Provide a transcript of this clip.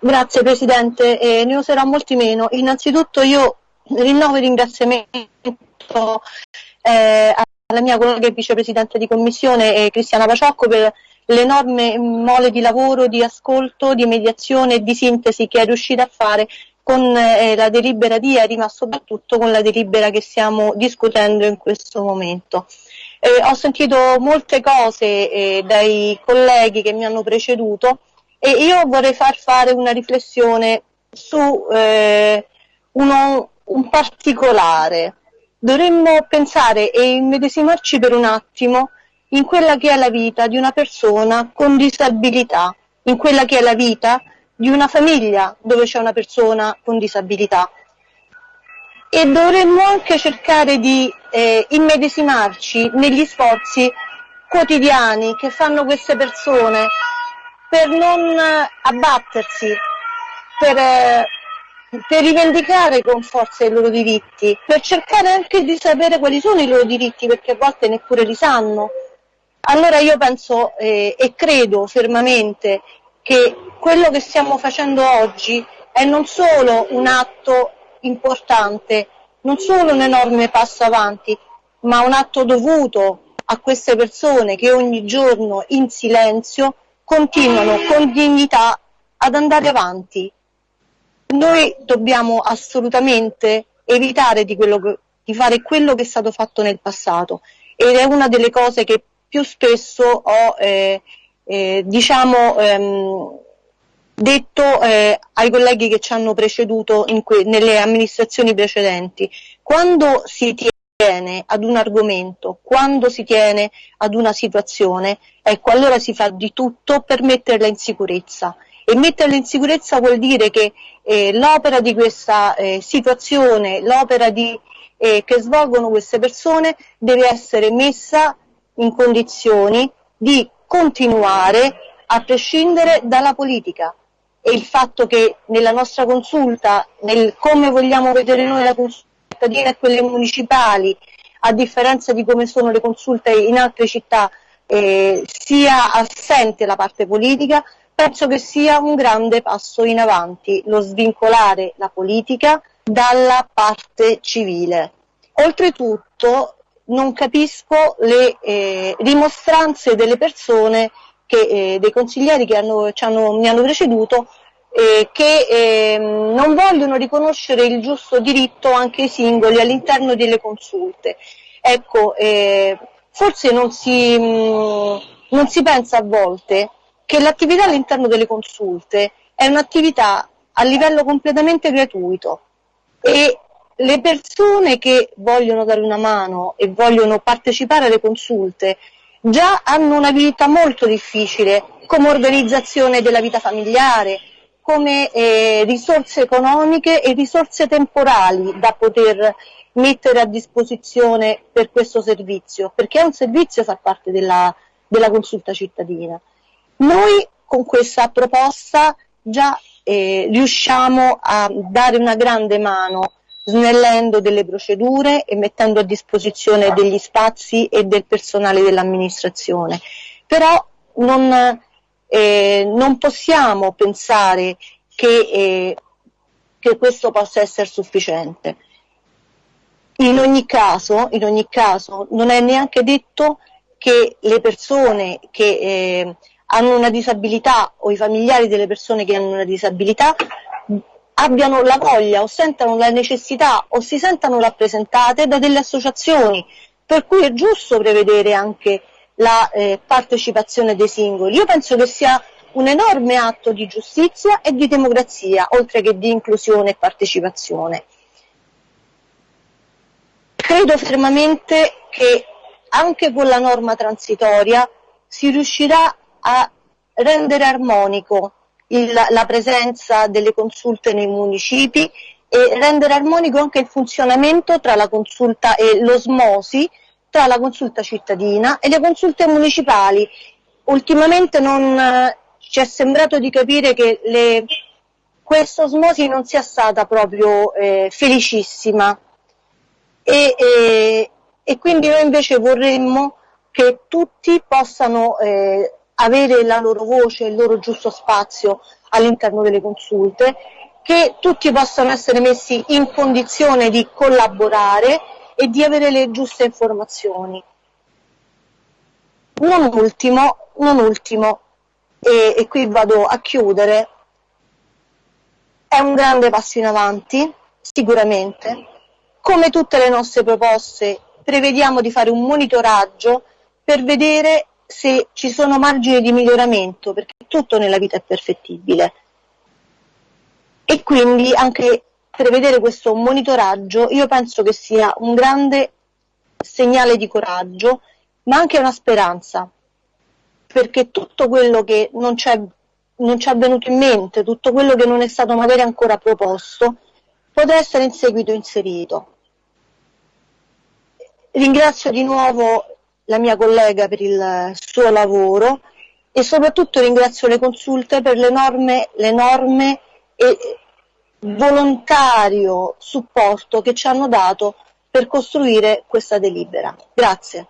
Grazie Presidente, eh, ne userò molti meno. Innanzitutto io rinnovo il ringraziamento eh, alla mia collega e vicepresidente di commissione eh, Cristiana Paciocco per l'enorme mole di lavoro, di ascolto, di mediazione e di sintesi che è riuscita a fare con eh, la delibera di ieri, ma soprattutto con la delibera che stiamo discutendo in questo momento. Eh, ho sentito molte cose eh, dai colleghi che mi hanno preceduto e io vorrei far fare una riflessione su eh, uno, un particolare. Dovremmo pensare e immedesimarci per un attimo in quella che è la vita di una persona con disabilità, in quella che è la vita di una famiglia dove c'è una persona con disabilità. E dovremmo anche cercare di eh, immedesimarci negli sforzi quotidiani che fanno queste persone per non abbattersi, per, eh, per rivendicare con forza i loro diritti, per cercare anche di sapere quali sono i loro diritti, perché a volte neppure li sanno. Allora io penso eh, e credo fermamente che quello che stiamo facendo oggi è non solo un atto importante, non solo un enorme passo avanti, ma un atto dovuto a queste persone che ogni giorno in silenzio continuano con dignità ad andare avanti. Noi dobbiamo assolutamente evitare di, che, di, fare quello che è stato fatto nel passato ed è una delle cose che più spesso ho eh, eh, diciamo, ehm, detto eh, ai colleghi che ci hanno preceduto nelle amministrazioni precedenti. Quando si tiene tiene ad un argomento, quando si tiene ad una situazione, ecco allora si fa di tutto per metterla in sicurezza. E metterla in sicurezza vuol dire che eh, l'opera di questa eh, situazione, l'opera eh, che svolgono queste persone deve essere messa in condizioni di continuare a prescindere dalla politica. E il fatto che nella nostra consulta, nel come vogliamo vedere noi la consulta, cittadine e quelle municipali, a differenza di come sono le consulte in altre città, eh, sia assente la parte politica, penso che sia un grande passo in avanti lo svincolare la politica dalla parte civile. Oltretutto non capisco le eh, dimostranze delle persone, che, eh, dei consiglieri che hanno, hanno, mi hanno preceduto, eh, che eh, non vogliono riconoscere il giusto diritto anche ai singoli all'interno delle consulte. Ecco, eh, forse non si, mh, mm, non si pensa a volte che l'attività all'interno delle consulte è un'attività a livello completamente gratuito e le persone che vogliono dare una mano e vogliono partecipare alle consulte già hanno una vita molto difficile come organizzazione della vita familiare, come eh, risorse economiche e risorse temporali da poter mettere a disposizione per questo servizio, perché è un servizio fa parte della, della consulta cittadina. Noi con questa proposta già eh, riusciamo a dare una grande mano snellendo delle procedure e mettendo a disposizione degli spazi e del personale dell'amministrazione. Però non, eh, non possiamo pensare che, eh, che, questo possa essere sufficiente. In ogni, caso, in ogni caso, non è neanche detto che le persone che eh, hanno una disabilità o i familiari delle persone che hanno una disabilità abbiano la voglia o sentano la necessità o si sentano rappresentate da delle associazioni, per cui è giusto prevedere anche la eh, partecipazione dei singoli. Io penso che sia un enorme atto di giustizia e di democrazia, oltre che di inclusione e partecipazione. Credo fermamente che anche con la norma transitoria si riuscirà a rendere armonico il, la presenza delle consulte nei municipi e rendere armonico anche il funzionamento tra la consulta e l'osmosi tra la consulta cittadina e le consulte municipali. Ultimamente non eh, ci è sembrato di capire che le, questa osmosi non sia stata proprio eh, felicissima e, e, e, quindi noi invece vorremmo che tutti possano eh, avere la loro voce, il loro giusto spazio all'interno delle consulte, che tutti possano essere messi in condizione di collaborare e di avere le giuste informazioni. Non ultimo, non ultimo e, e qui vado a chiudere, è un grande passo in avanti, sicuramente. Come tutte le nostre proposte, prevediamo di fare un monitoraggio per vedere se ci sono margini di miglioramento, perché tutto nella vita è perfettibile. E quindi anche prevedere questo monitoraggio io penso che sia un grande segnale di coraggio, ma anche una speranza, perché tutto quello che non ci è avvenuto in mente, tutto quello che non è stato magari ancora proposto, potrà essere in seguito inserito. Ringrazio di nuovo la mia collega per il suo lavoro e soprattutto ringrazio le consulte per l'enorme, l'enorme e volontario supporto che ci hanno dato per costruire questa delibera. Grazie.